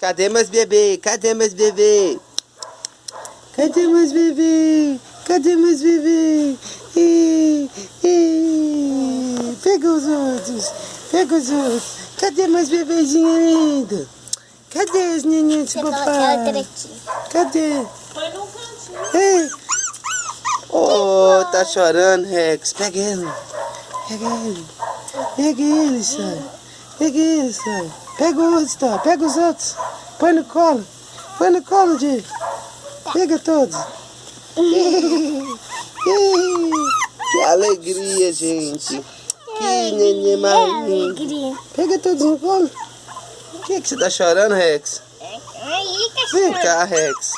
Cadê meus bebês? Cadê meus bebês? Cadê meus bebês? Cadê meus bebês? Ih, ih, pega os outros. Pega os outros. Cadê meus bebezinhos lindos? Cadê os nenenhos do papai? Cadê? Foi num cantinho. Ei. Oh, tá chorando, Rex. Pega ele. Pega ele. Pega ele, Sai. Pega ele, Sai. Pega o outro, tá? Pega os outros. Põe no colo. Põe no colo, Di. Pega todos. Que alegria, gente. Que neném lindo. Alegria. Pega todos no colo. O que, que você tá chorando, Rex? Aí, Vem cachorro. cá, Rex.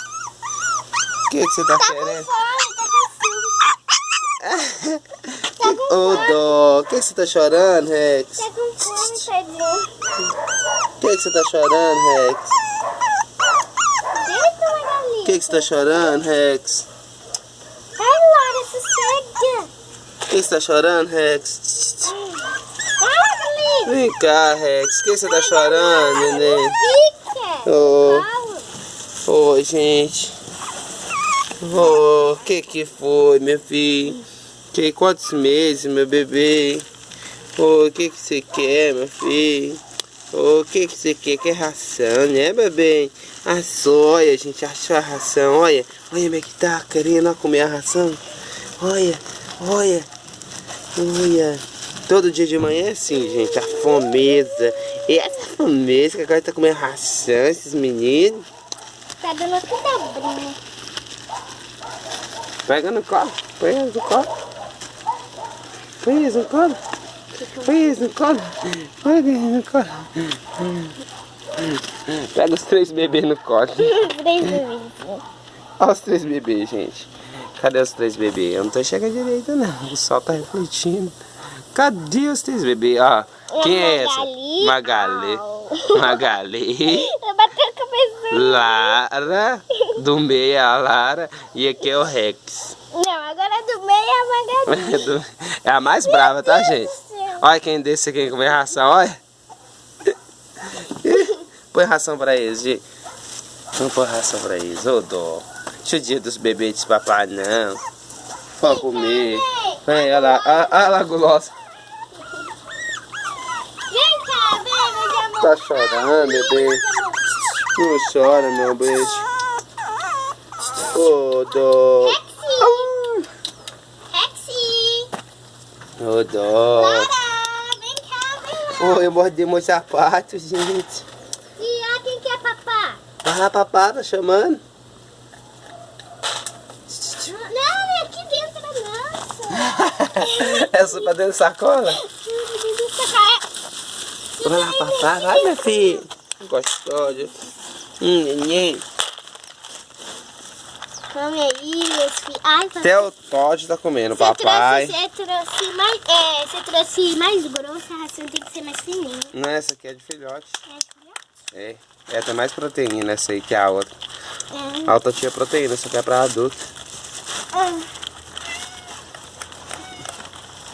O que, que você tá Tá com querendo? fome, tá com fome. Ô, dó. O que, que você tá chorando, Rex? Tá com fome, tadinho. O que, que você tá chorando, Rex? Deita uma galinha. O que, que você tá chorando, Rex? Ai, Laura, sossega. O que, você tá chorando, Rex? Ai. Vem cá, Rex. O que, você tá chorando, neném? Fica. Calma. oi, gente. Ô, o que que foi, meu filho? Que quantos meses, meu bebê? Ô, o que que você quer, meu filho? Ô, o que que você quer? Quer ração, né, bebê? A soia, a gente achou a ração. Olha, olha como é que tá querendo comer a ração. Olha, olha, olha. Todo dia de manhã é assim, gente, a fomeza. E essa fomeza que agora tá comendo ração, esses meninos. Tá dando tudo abrinho. Pega no colo, põe eles no colo. Eles no colo. Eles no colo. Eles no colo. Pega os três bebês no colo. Três vezes. Olha os três bebês, gente. Cadê os três bebês? Eu não tô enxergando direito, não. O sol tá refletindo. Cadê os três bebês? Ó, quem é essa? Magali. Magali. Magali. Eu bati a cabeça. Lara. Do meio é a Lara. E aqui é o Rex. Não, agora do meio é a Magali. É É a mais brava, tá, Deus gente? do céu. Olha quem desse aqui comer ração, olha. Põe ração pra eles, gente. Não põe ração pra eles, ô dó. Deixa o dia dos bebês papai, não. Pode comer. Vem, olha lá, olha olha lá a gulosa. Vem cá, vem, meu amor. Tá chorando, bebê. Não chora, meu beijo. Ô dó. Rexy. Ô dó. Lara, vem cá, vem lá. Ô, eu mordi meus sapatos, gente. E ó, quem que é papá? Ah, papai tá chamando. Não, é aqui dentro da nossa. Essa pra dentro da sacola? é. Vai lá, papai. Vai, minha filha. Gostosa. Hum, neném. Come aí, meus filhos. Ai, papai. Até o Todd tá comendo, Você papai. você trouxe mais, é, você trouxe mais grossa, a ração tem que ser mais fininha. Não, essa aqui é de filhote. É, É. É, tem mais proteína essa aí que a outra. é. A outra tinha proteína, essa aqui é pra adulto. Ah,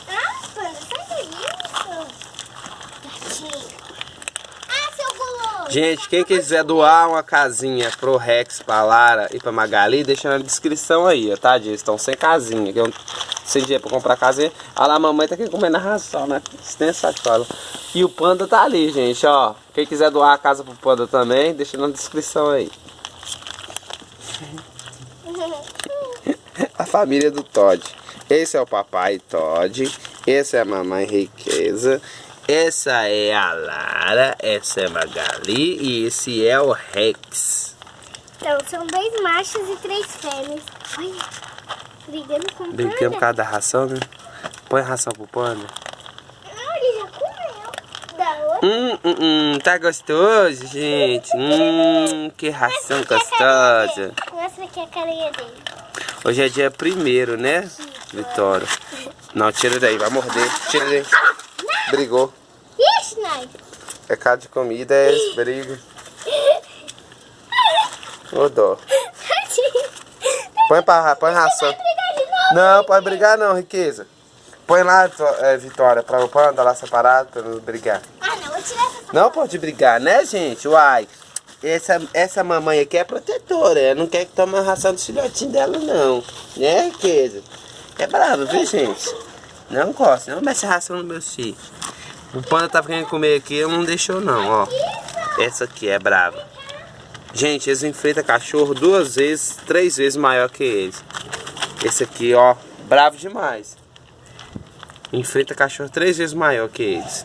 Ah, panda, sai isso. Gatinho. Ah, seu guloso. Gente, quem quiser doar uma casinha pro Rex, pra Lara e pra Magali, deixa na descrição aí, tá? Eles estão sem casinha, que eu sem dinheiro pra comprar casinha. Olha lá, a mamãe tá aqui comendo a ração, né? Sem sacola. E o panda tá ali, gente, ó. Quem quiser doar a casa pro panda também, deixa na descrição aí. A família do Todd. Esse é o papai Todd. Essa é a mamãe Riqueza. Essa é a Lara. Essa é a Magali. E esse é o Rex. Então, são dois machos e três fêmeas. Olha, brigando com o Brincando por panda. causa da ração, né? Põe ração pro panda. Ah, ele já comeu. Da outra. Hum, hum, hum. Tá gostoso, gente? Hum, que ração gostosa. Mostra aqui a carinha dele. Hoje é dia primeiro, né, Vitória? Não, tira daí, vai morder. Tira daí. Brigou. Ixi, Nai. Pecado de comida é esse, briga. Ô dó. Põe, pra, põe ração. Não, pode brigar não, riqueza. Põe lá, é, Vitória, pra o panda lá separado pra não brigar. Ah, não, vou tirar essa Não pode brigar, né, gente? Uai. essa, essa mamãe aqui é protetora. Ela não quer que tome a ração do filhotinho dela, não. Né, Riqueza? É brava, viu, gente? Não gosta. Não mexe a ração no meu filho. O panda tá querendo comer aqui, não deixou, não, ó. Essa aqui é brava. Gente, eles enfrentam cachorro duas vezes, três vezes maior que eles. Esse aqui, ó, bravo demais. Enfrenta cachorro três vezes maior que eles.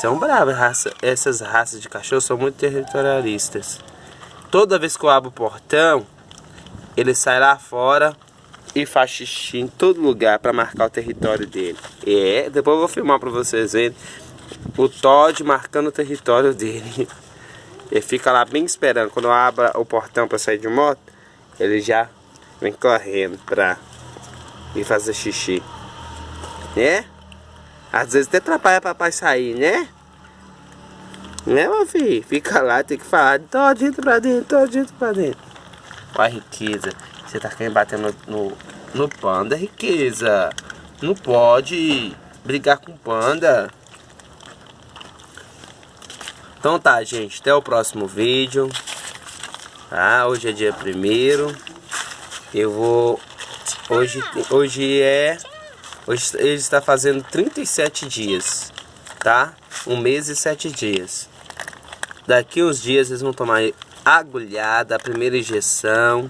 São bravos, raça, essas raças de cachorro são muito territorialistas. Toda vez que eu abro o portão, ele sai lá fora e faz xixi em todo lugar para marcar o território dele. É, depois eu vou filmar para vocês verem o Todd marcando o território dele. Ele fica lá bem esperando. Quando eu abro o portão para sair de moto, ele já vem correndo para ir fazer xixi. Né? Às vezes até atrapalha papai sair, né? Né, meu filho? Fica lá, tem que falar todinho pra dentro, todinho pra dentro. Olha a riqueza. Você tá querendo bater no, no, no panda, riqueza. Não pode brigar com panda. Então tá, gente. Até o próximo vídeo. Tá? Hoje é dia primeiro. Eu vou... Hoje, hoje é... Hoje ele está fazendo 37 dias. Tá? Um mês e sete dias. Daqui uns dias eles vão tomar agulhada, a primeira injeção.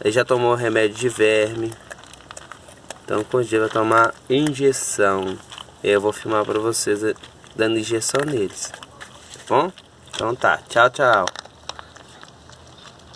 Ele já tomou remédio de verme. Então com os dias vai tomar injeção. Eu vou filmar para vocês dando injeção neles bom? Então tá, tchau, tchau.